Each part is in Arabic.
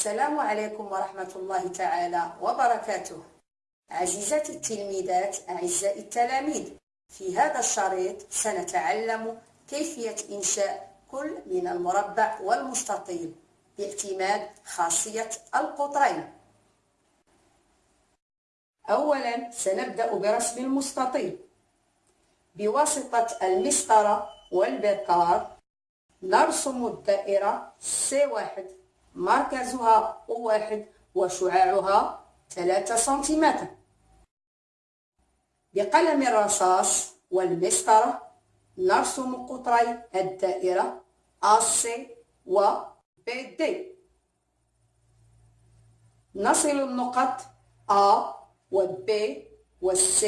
السلام عليكم ورحمة الله تعالى وبركاته. عزيزاتي التلميذات أعزائي التلاميذ في هذا الشريط سنتعلم كيفية إنشاء كل من المربع والمستطيل باعتماد خاصية القطرين. أولا سنبدأ برسم المستطيل. بواسطة المسطرة والبكار نرسم الدائرة C1 مركزها O1 وشعاعها 3 سنتيمتر. بقلم الرصاص والمسطرة نرسم قطري الدائرة AC و BD نصل النقط A و B و C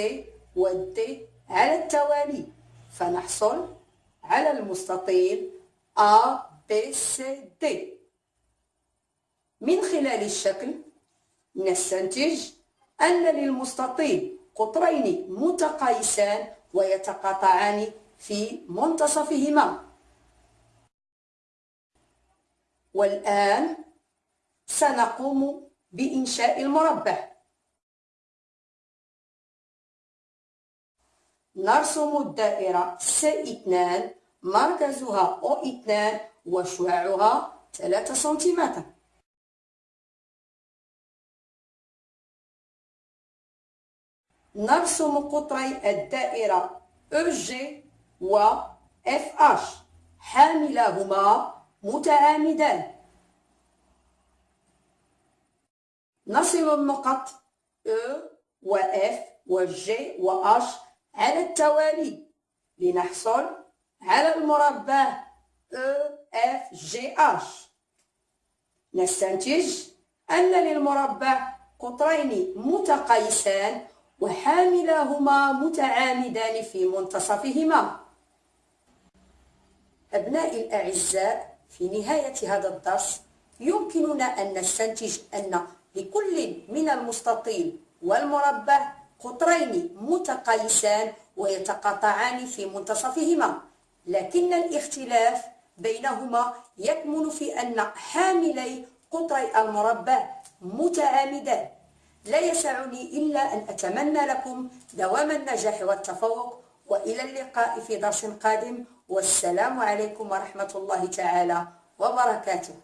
و D على التوالي فنحصل على المستطيل A B C D. من خلال الشكل نستنتج أن للمستطيل قطرين متقايسان ويتقاطعان في منتصفهما. والآن سنقوم بإنشاء المربع. نرسم الدائرة C2 مركزها O2 وشعاعها 3 سنتيمتر. نرسم قطري الدائرة EG و FH حاملاهما متعامدان نصل النقط E و F و G و H على التوالي. لنحصل على المربع EFGH نستنتج أن للمربع قطرين متقايسان وحاملاهما متعامدان في منتصفهما. أبنائي الأعزاء في نهاية هذا الدرس يمكننا أن نستنتج أن لكل من المستطيل والمربع قطرين متقايسان ويتقاطعان في منتصفهما. لكن الاختلاف بينهما يكمن في أن حاملي قطري المربع متعامدان. لا يسعني إلا أن أتمنى لكم دوام النجاح والتفوق وإلى اللقاء في درس قادم. والسلام عليكم ورحمة الله تعالى وبركاته.